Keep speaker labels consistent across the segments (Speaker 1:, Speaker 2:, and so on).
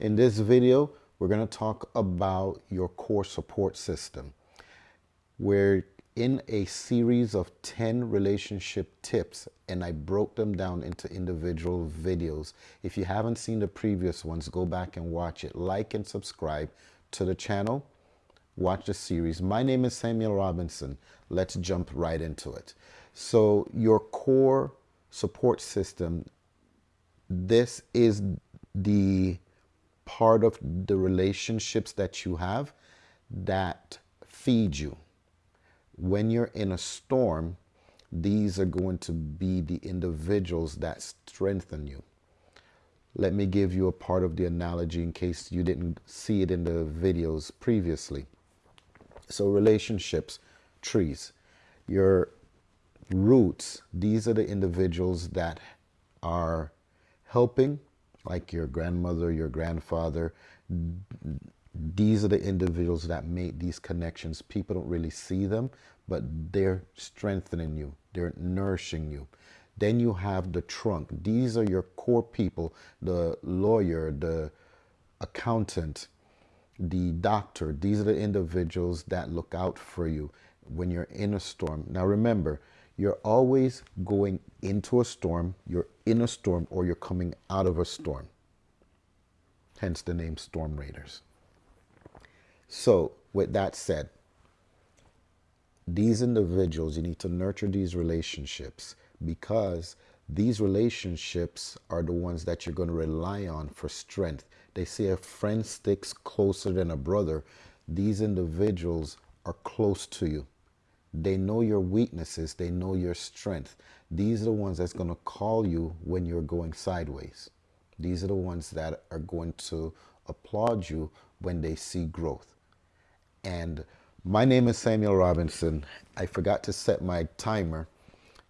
Speaker 1: In this video, we're going to talk about your core support system. We're in a series of 10 relationship tips and I broke them down into individual videos. If you haven't seen the previous ones, go back and watch it. Like and subscribe to the channel. Watch the series. My name is Samuel Robinson. Let's jump right into it. So your core support system, this is the part of the relationships that you have that feed you. When you're in a storm, these are going to be the individuals that strengthen you. Let me give you a part of the analogy in case you didn't see it in the videos previously. So relationships, trees, your roots, these are the individuals that are helping, like your grandmother, your grandfather. These are the individuals that make these connections. People don't really see them, but they're strengthening you. They're nourishing you. Then you have the trunk. These are your core people, the lawyer, the accountant, the doctor. These are the individuals that look out for you when you're in a storm. Now remember, you're always going into a storm, you're in a storm, or you're coming out of a storm. Hence the name Storm Raiders. So with that said, these individuals, you need to nurture these relationships because these relationships are the ones that you're going to rely on for strength. They say a friend sticks closer than a brother. These individuals are close to you. They know your weaknesses. They know your strength. These are the ones that's going to call you when you're going sideways. These are the ones that are going to applaud you when they see growth. And my name is Samuel Robinson. I forgot to set my timer.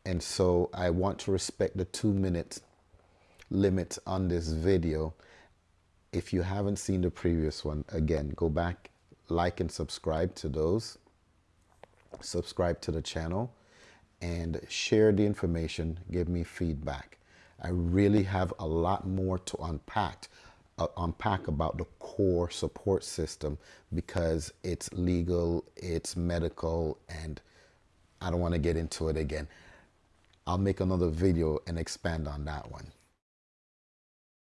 Speaker 1: And so I want to respect the two minute limit on this video. If you haven't seen the previous one, again, go back, like and subscribe to those subscribe to the channel, and share the information. Give me feedback. I really have a lot more to unpack uh, unpack about the core support system because it's legal, it's medical, and I don't want to get into it again. I'll make another video and expand on that one.